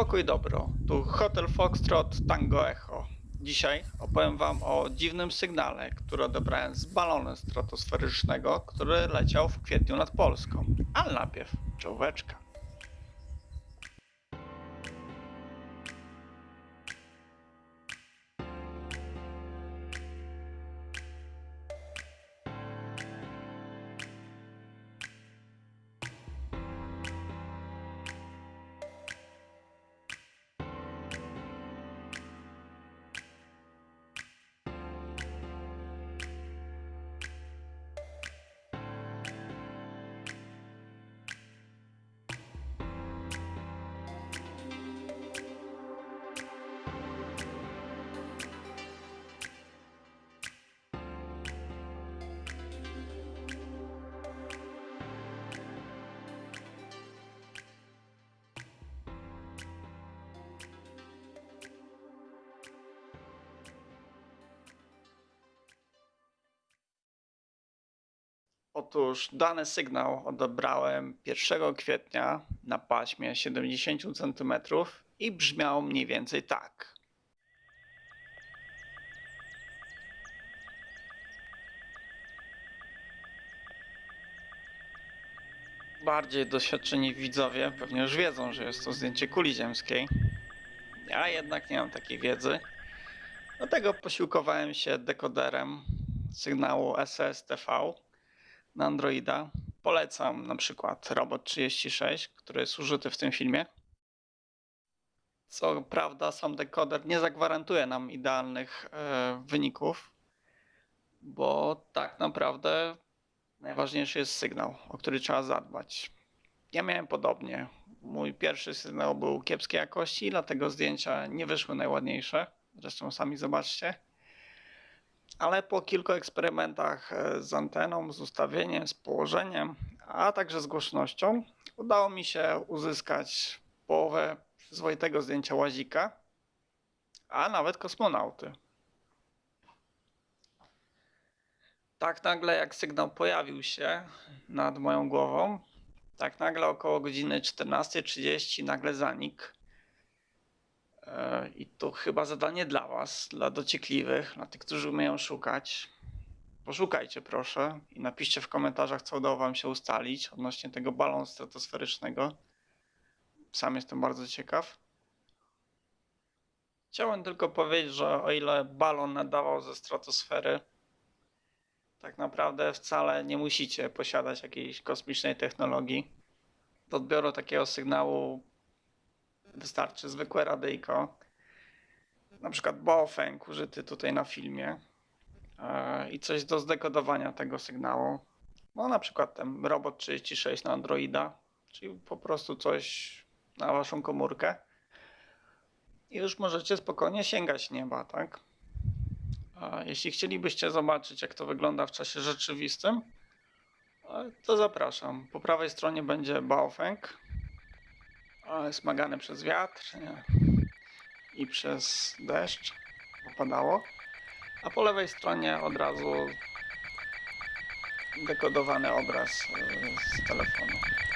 Pokój dobro, tu Hotel Foxtrot Tango Echo. Dzisiaj opowiem Wam o dziwnym sygnale, który odebrałem z balonu stratosferycznego, który leciał w kwietniu nad Polską. Ale najpierw czołóweczka. Otóż dany sygnał odebrałem 1 kwietnia na paśmie 70 cm i brzmiał mniej więcej tak. Bardziej doświadczeni widzowie pewnie już wiedzą, że jest to zdjęcie kuli ziemskiej. Ja jednak nie mam takiej wiedzy. Dlatego posiłkowałem się dekoderem sygnału SSTV na Androida. Polecam na przykład Robot 36, który jest użyty w tym filmie. Co prawda, sam dekoder nie zagwarantuje nam idealnych e, wyników, bo tak naprawdę najważniejszy jest sygnał, o który trzeba zadbać. Ja miałem podobnie. Mój pierwszy sygnał był kiepskiej jakości, dlatego zdjęcia nie wyszły najładniejsze. Zresztą sami zobaczcie. Ale po kilku eksperymentach e, z anteną, z ustawieniem, z położeniem, a także z głośnością, udało mi się uzyskać połowę przyzwoitego zdjęcia łazika, a nawet kosmonauty. Tak nagle jak sygnał pojawił się nad moją głową, tak nagle około godziny 14.30 nagle zanikł. I to chyba zadanie dla Was, dla dociekliwych, dla tych, którzy umieją szukać. Poszukajcie proszę i napiszcie w komentarzach, co udało Wam się ustalić odnośnie tego balonu stratosferycznego. Sam jestem bardzo ciekaw. Chciałem tylko powiedzieć, że o ile balon nadawał ze stratosfery, tak naprawdę wcale nie musicie posiadać jakiejś kosmicznej technologii. Do odbioru takiego sygnału wystarczy zwykłe radyjko. Na przykład Baofeng użyty tutaj na filmie. E, I coś do zdekodowania tego sygnału. No na przykład ten robot 36 na Androida, czyli po prostu coś na waszą komórkę. I już możecie spokojnie sięgać nieba, tak? Jeśli chcielibyście zobaczyć, jak to wygląda w czasie rzeczywistym, e, to zapraszam. Po prawej stronie będzie Baofeng, smagany przez wiatr i przez deszcz, bo padało. A po lewej stronie od razu dekodowany obraz e, z telefonu.